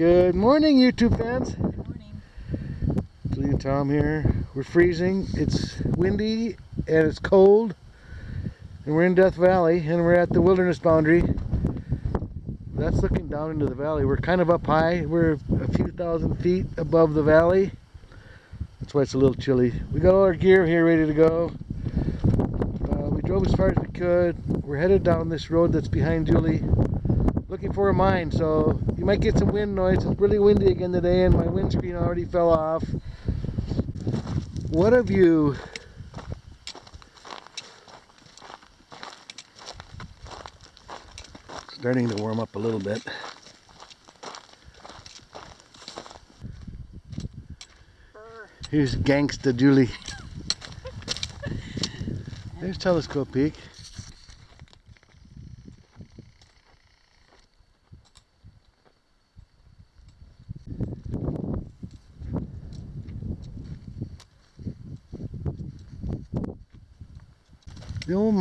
Good morning, YouTube fans. Good morning. Julie and Tom here. We're freezing. It's windy and it's cold. And we're in Death Valley and we're at the wilderness boundary. That's looking down into the valley. We're kind of up high. We're a few thousand feet above the valley. That's why it's a little chilly. We got all our gear here ready to go. Uh, we drove as far as we could. We're headed down this road that's behind Julie looking for a mine so you might get some wind noise. It's really windy again today and my windscreen already fell off. What have you starting to warm up a little bit? Here's gangsta Julie. There's telescope peak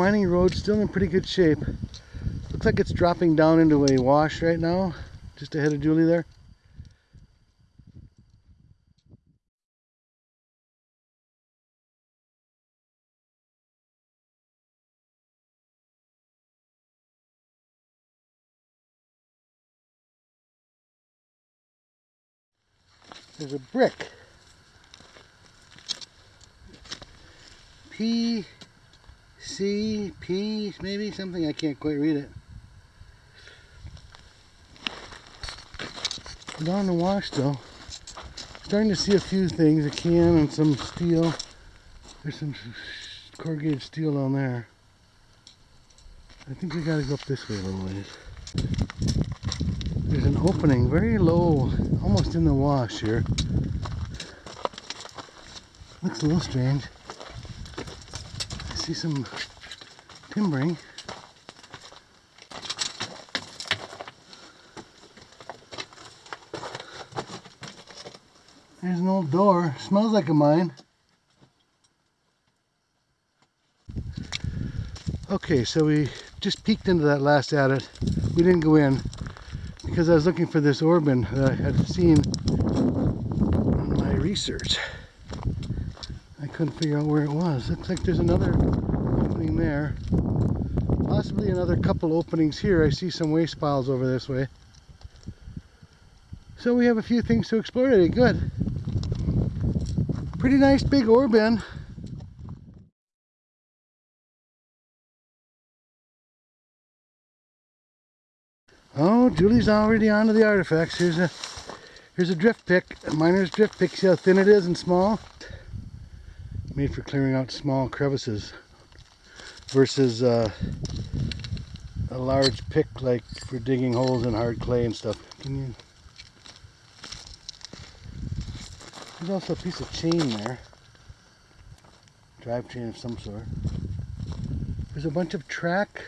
Mining road's still in pretty good shape. Looks like it's dropping down into a wash right now, just ahead of Julie there. There's a brick. P C, P, maybe something, I can't quite read it. Down the wash though. Starting to see a few things, a can and some steel. There's some corrugated steel down there. I think we gotta go up this way a little ways. There's an opening very low, almost in the wash here. Looks a little strange see some timbering. There's an old door. Smells like a mine. Okay, so we just peeked into that last adit. We didn't go in because I was looking for this ore bin that I had seen in my research couldn't figure out where it was. Looks like there's another opening there. Possibly another couple openings here. I see some waste piles over this way. So we have a few things to explore today. Good. Pretty nice big ore bin. Oh, Julie's already onto the artifacts. Here's a here's a drift pick, a miner's drift pick. See how thin it is and small? Made for clearing out small crevices versus uh, a large pick like for digging holes in hard clay and stuff. Can you? There's also a piece of chain there. Drive chain of some sort. There's a bunch of track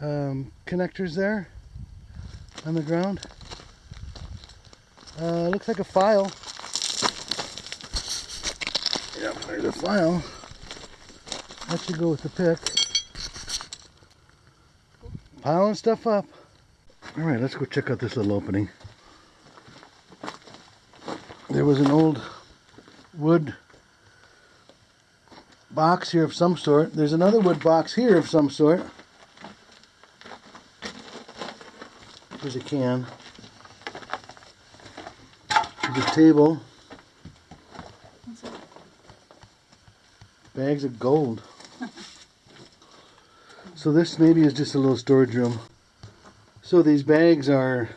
um, connectors there on the ground. Uh, looks like a file. A file. That should go with the pick. Piling stuff up. Alright, let's go check out this little opening. There was an old wood box here of some sort. There's another wood box here of some sort. There's a can. There's a table. Bags of gold. so this maybe is just a little storage room. So these bags are,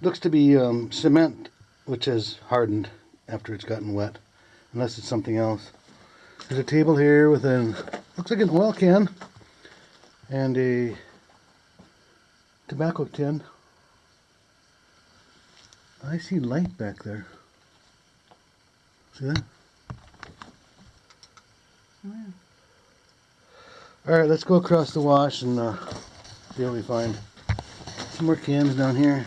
looks to be um, cement, which has hardened after it's gotten wet, unless it's something else. There's a table here with an, looks like an oil can, and a tobacco tin. I see light back there. See that? Alright, let's go across the wash and uh, see what we find. Some more cans down here.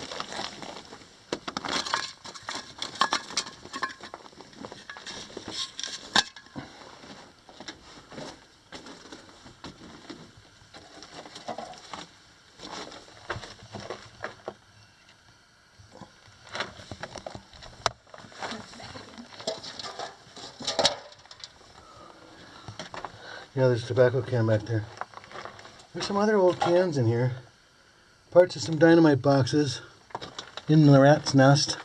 There's a tobacco can back there. There's some other old cans in here. Parts of some dynamite boxes in the rat's nest.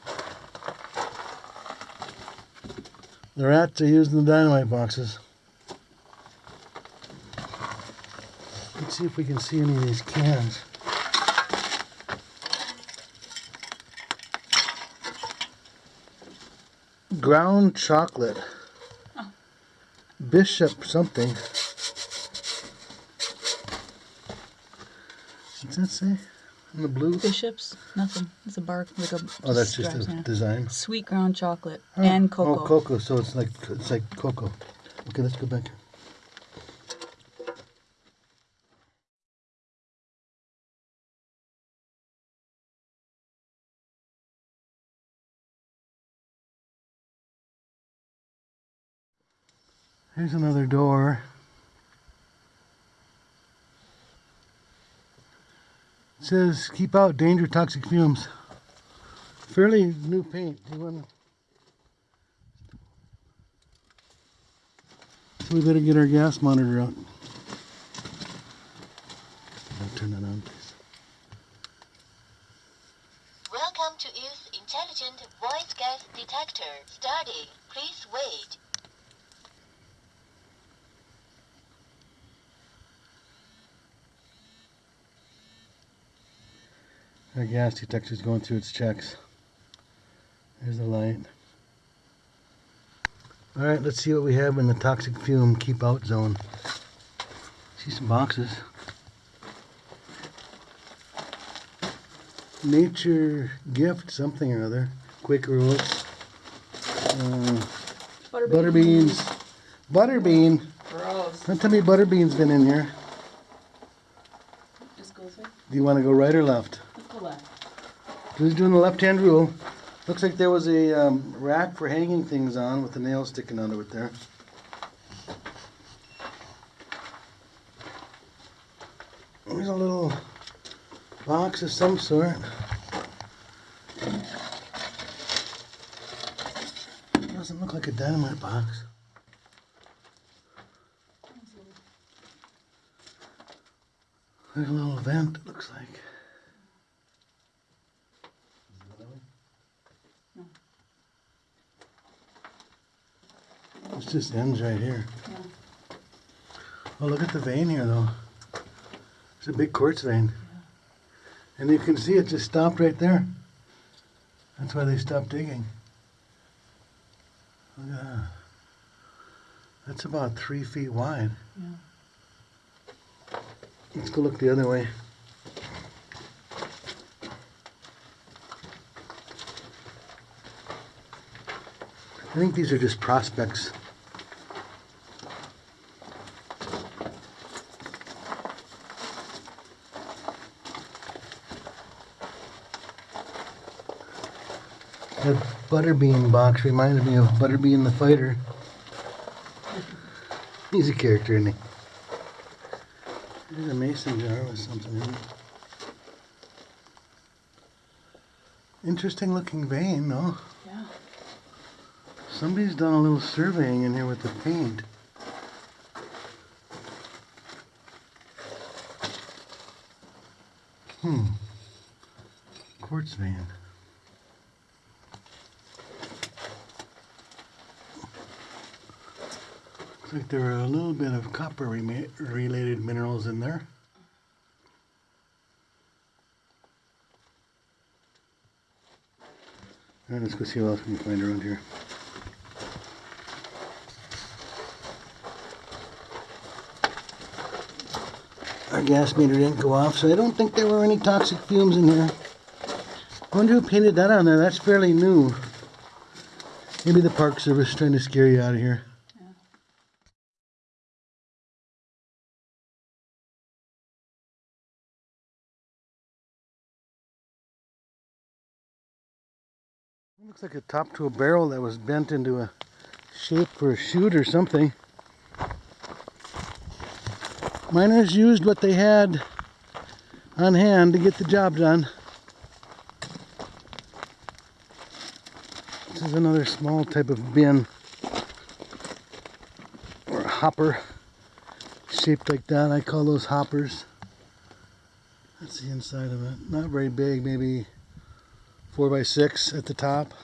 The rats are using the dynamite boxes. Let's see if we can see any of these cans. Ground chocolate. Oh. Bishop something. What's that say? On the blue? Bishops? Nothing. It's a bark like a. Oh, that's just a yeah. design. Sweet ground chocolate Oh, and cocoa. Oh, cocoa. So it's like it's like cocoa. Okay, let's go back. Here's another door. It says keep out danger toxic fumes. Fairly new paint. So we better get our gas monitor out. I'll turn that on, please. Welcome to use intelligent voice gas detector. Starting. Please wait. Our gas detector's going through its checks. There's the light. All right, let's see what we have in the toxic fume keep out zone. See some boxes. Nature gift something or other. Quaker oats. Uh, butter beans. Butter bean. Gross. Don't tell me butter beans been in here. Just goes there. Do you want to go right or left? Let's go left. Who's doing the left-hand rule? Looks like there was a um, rack for hanging things on with the nail sticking onto it there. There's a little box of some sort. Doesn't look like a dynamite box. There's a little vent, it looks like. It just ends right here. Oh, look at the vein here, though. It's a big quartz vein. And you can see it just stopped right there. That's why they stopped digging. Look at that. That's about three feet wide. Yeah. Let's go look the other way. I think these are just prospects. That Butterbean box reminds me of Butterbean the fighter. He's a character, isn't he? There's a mason jar with something in it. Interesting looking vein, no? Yeah. Somebody's done a little surveying in here with the paint. Hmm. Quartz vein. Looks like there are a little bit of copper related minerals in there. Alright, let's go see what else we can find around here. Our gas meter didn't go off, so I don't think there were any toxic fumes in here. I wonder who painted that on there. That's fairly new. Maybe the Park Service trying to scare you out of here. Looks like a top to a barrel that was bent into a shape for a chute or something. Miners used what they had on hand to get the job done. This is another small type of bin or hopper. shaped like that. I call those hoppers. That's the inside of it. Not very big, maybe four by six at the top.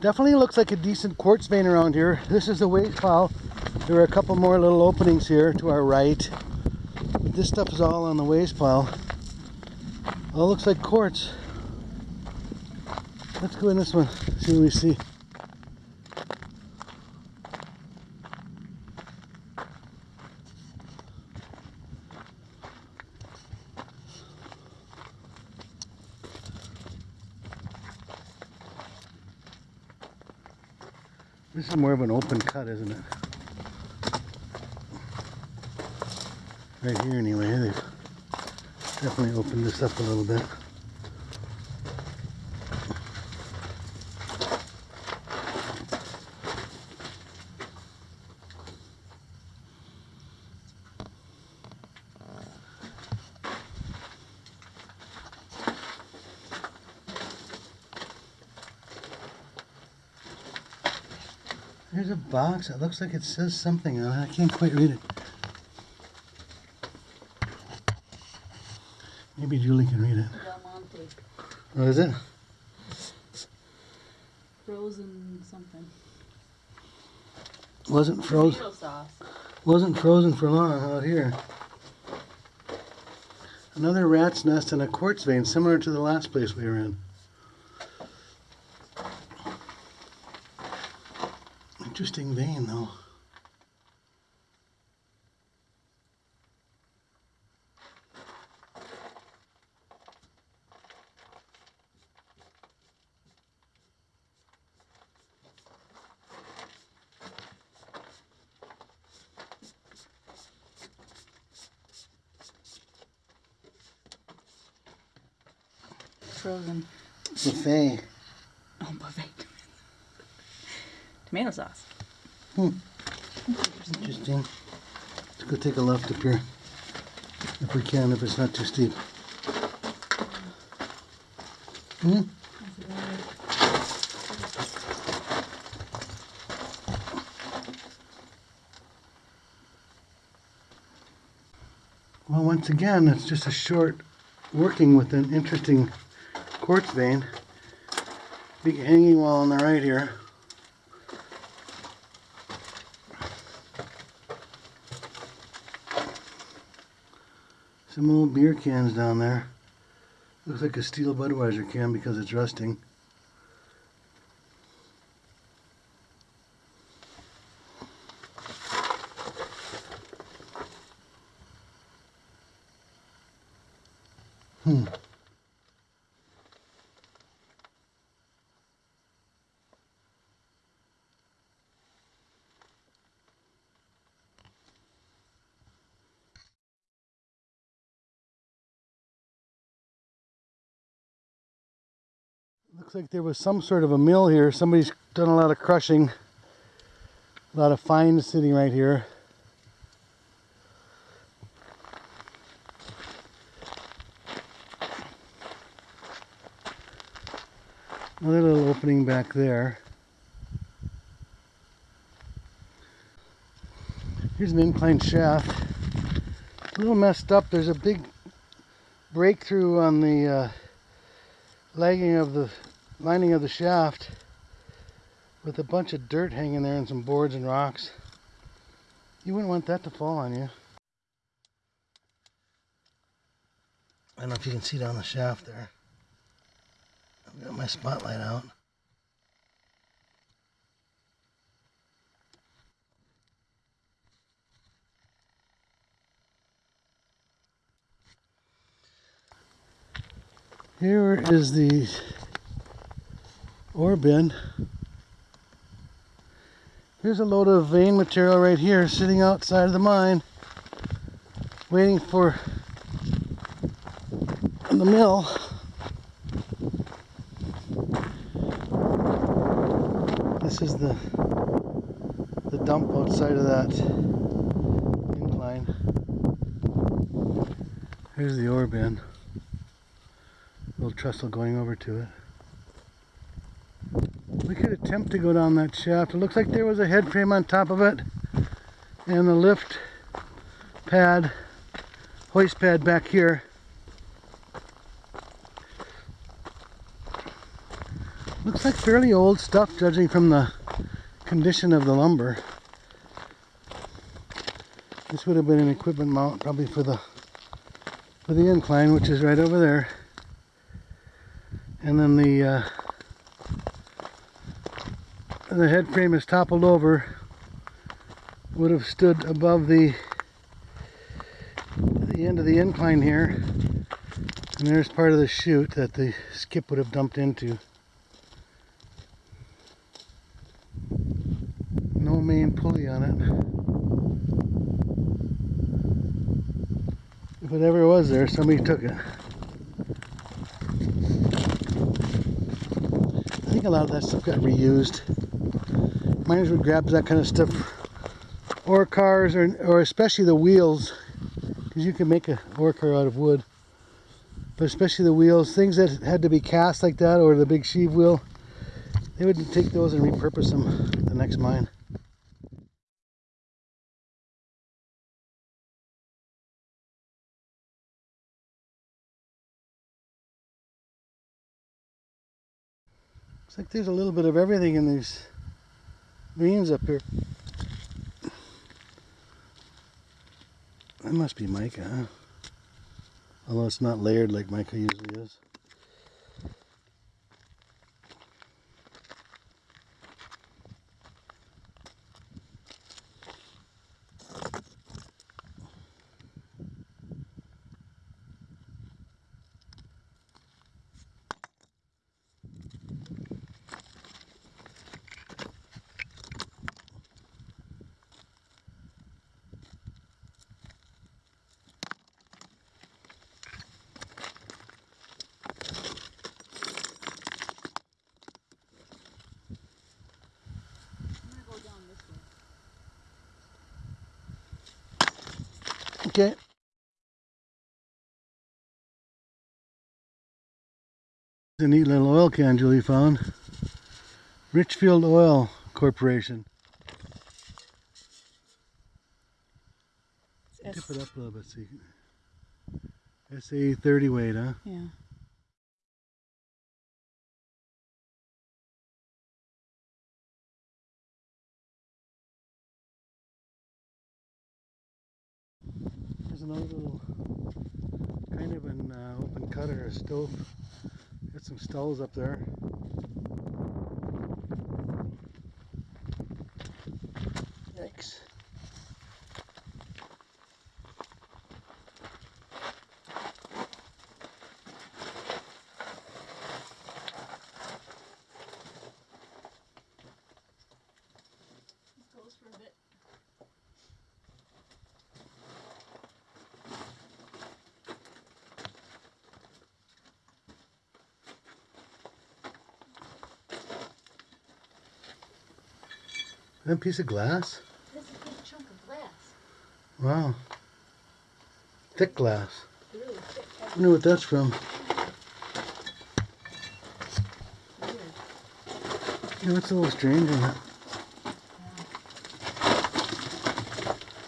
Definitely looks like a decent quartz vein around here. This is the waste pile. There are a couple more little openings here to our right. But this stuff is all on the waste pile. All looks like quartz. Let's go in this one, see what we see. More of an open cut, isn't it? Right here anyway, they've definitely opened this up a little bit. There's a box. It looks like it says something on it. I can't quite read it. Maybe Julie can read it. Del Monte. What is it? Frozen something. Wasn't frozen. Sauce. Wasn't frozen for long out here. Another rat's nest and a quartz vein, similar to the last place we were in. Interesting vein, though. Frozen. Buffet. Oh, buffet. Tomato sauce. Interesting. Let's go take a left up here. If we can, if it's not too steep. Hmm? Well, once again, it's just a short working with an interesting quartz vein. Big hanging wall on the right here. Some old beer cans down there. Looks like a steel Budweiser can because it's rusting. Like there was some sort of a mill here. Somebody's done a lot of crushing. A lot of fines sitting right here. Another little opening back there. Here's an inclined shaft. A little messed up. There's a big breakthrough on the uh, legging of the lining of the shaft with a bunch of dirt hanging there and some boards and rocks. You wouldn't want that to fall on you. I don't know if you can see down the shaft there. I've got my spotlight out. Here is the ore bin. Here's a load of vein material right here sitting outside of the mine waiting for the mill. This is the the dump outside of that incline. Here's the ore bin. Little trestle going over to it. Attempt to go down that shaft. It looks like there was a head frame on top of it and the lift pad, hoist pad back here. Looks like fairly old stuff judging from the condition of the lumber. This would have been an equipment mount probably for the for the incline which is right over there. And then the uh, the head frame is toppled over would have stood above the the end of the incline here. And there's part of the chute that the skip would have dumped into. No main pulley on it. If it ever was there somebody took it. I think a lot of that stuff got reused miners would grab that kind of stuff. Or cars or, or especially the wheels because you can make a ore car out of wood. But especially the wheels things that had to be cast like that or the big sheave wheel they would take those and repurpose them the next mine. Looks like there's a little bit of everything in these veins up here. That must be mica, huh? Although it's not layered like mica usually is. Okay. A neat little oil can Julie found. Richfield Oil Corporation. It's Tip it up a little bit so you can... SA 30 weight, huh? Yeah. Another little kind of an uh, open cutter, a stope. Got some stulls up there. That piece of glass? That's a big chunk of glass. Wow. Thick glass. Really thick. I wonder what that's from. Weird. You know, it's a little strange in it.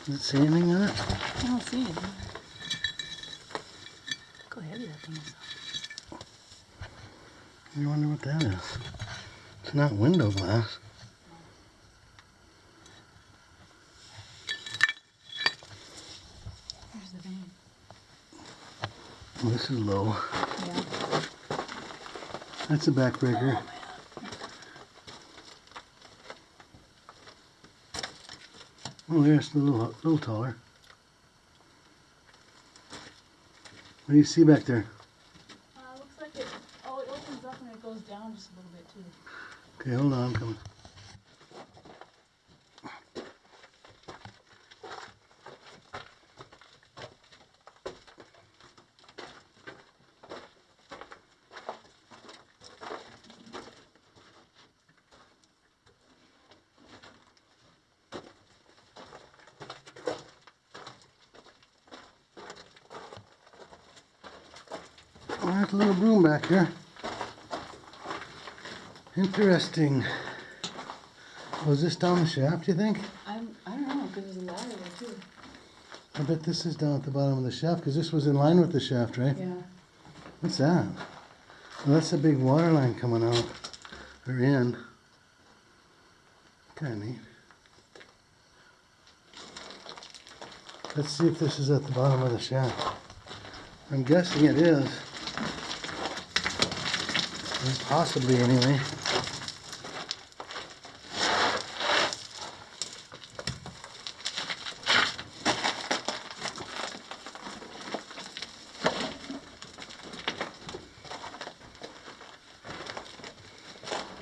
Does it say anything on it? I don't see it. Look how heavy that thing is. You wonder what that is. It's not window glass. Here's the vein. Oh, this is low. Yeah. That's a backbreaker. Oh, there's a little, little taller. What do you see back there? Uh, looks like it. Oh, it opens up and it goes down just a little bit too. Okay, hold on, I'm coming. A little broom back here. Interesting. Was this down the shaft, you think? I'm, I don't know, because there's a ladder there too. I bet this is down at the bottom of the shaft, because this was in line with the shaft, right? Yeah. What's that? Well, that's a big water line coming out, or in. Kinda neat. Let's see if this is at the bottom of the shaft. I'm guessing it is. Possibly, anyway.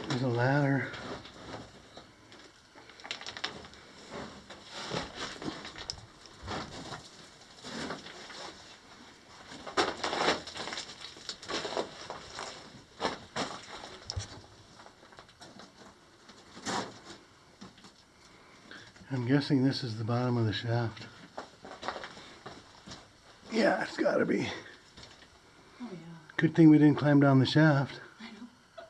There's a ladder. I'm guessing this is the bottom of the shaft. Yeah, it's gotta be. Oh, yeah. Good thing we didn't climb down the shaft. I know.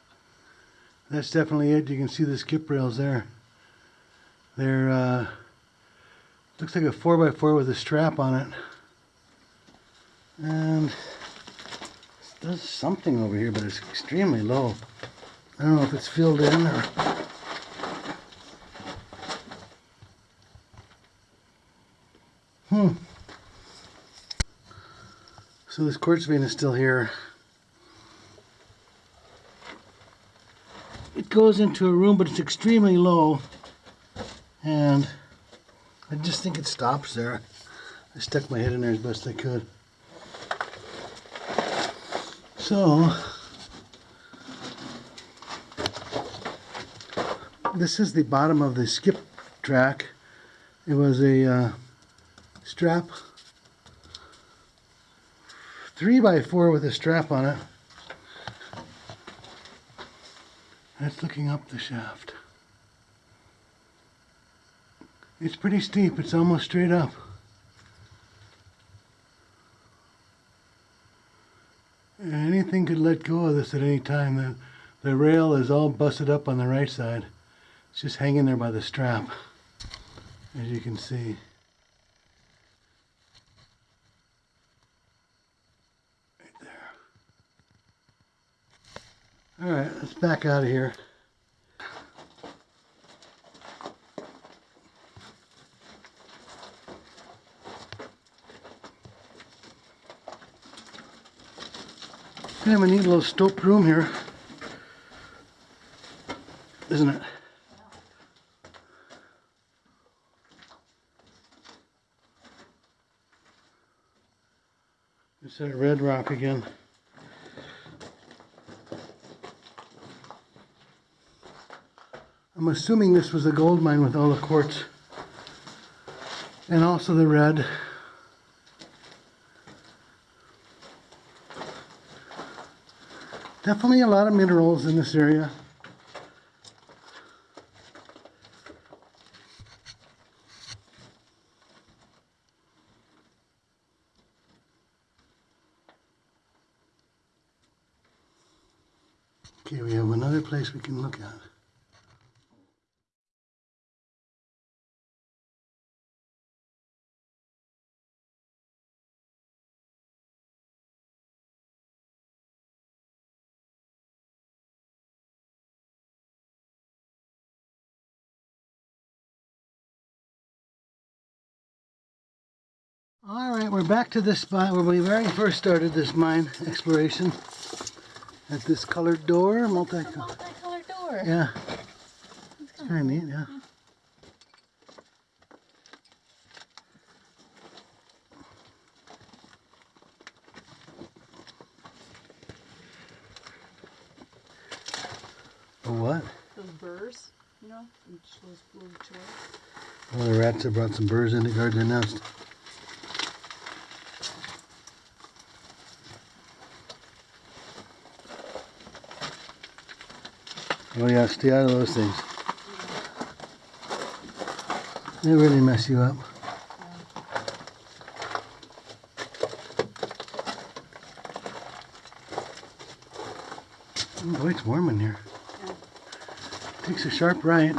That's definitely it. You can see the skip rails there. They're, uh, looks like a 4x4 with a strap on it. And there's something over here, but it's extremely low. I don't know if it's filled in or. So this quartz vein is still here. it goes into a room, but it's extremely low. And I just think it stops there. I stuck my head in there as best I could. So, this is the bottom of the skip track. It was a uh, strap, three by four with a strap on it. That's looking up the shaft. It's pretty steep, it's almost straight up. Anything could let go of this at any time. The, the rail is all busted up on the right side. It's just hanging there by the strap, as you can see. All right, let's back out of here. We have a neat little stoped room here, isn't it? It's that red rock again. I'm assuming this was a gold mine with all the quartz and also the red. Definitely a lot of minerals in this area. Okay, we have another place we can look at. All right, we're back to this spot where we very first started this mine exploration. At this colored door, multi. Multicolored door. Yeah, it's kind of neat. Yeah. A what? Those burrs, you know, those little chores. Well, the rats have brought some burrs in to guard their nest. Oh yeah, stay out of those things. They really mess you up. Oh, boy, it's warm in here. Takes a sharp right.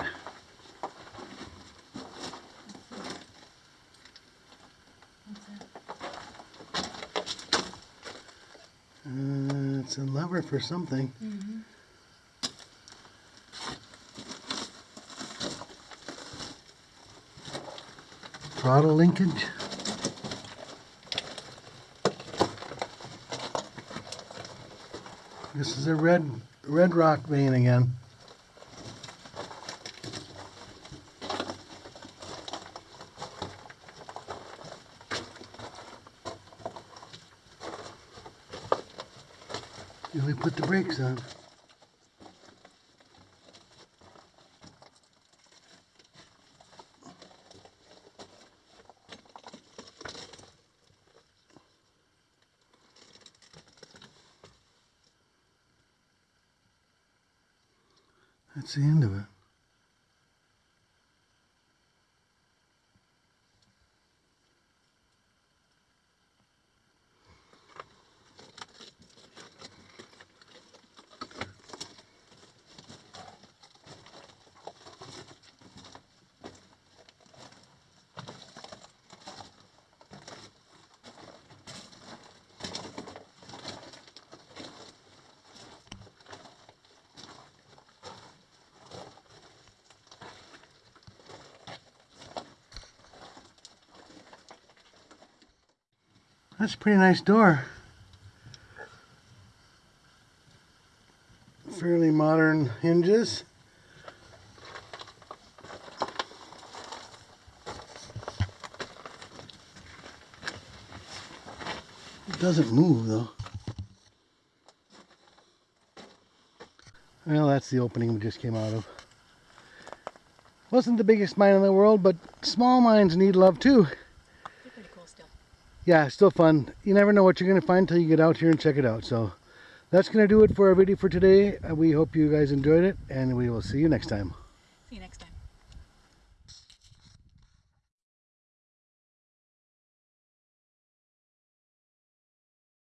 Uh, it's a lever for something. Mm-hmm. Throttle linkage. This is a red red rock vein again. Did we put the brakes on? That's the end of it. That's a pretty nice door. Fairly modern hinges. It doesn't move though. Well, that's the opening we just came out of. Wasn't the biggest mine in the world, but small mines need love too They're pretty cool still. Yeah, still fun. You never know what you're going to find until you get out here and check it out. So that's going to do it for our video for today. Uh, We hope you guys enjoyed it, and we will see you next time. See you next time.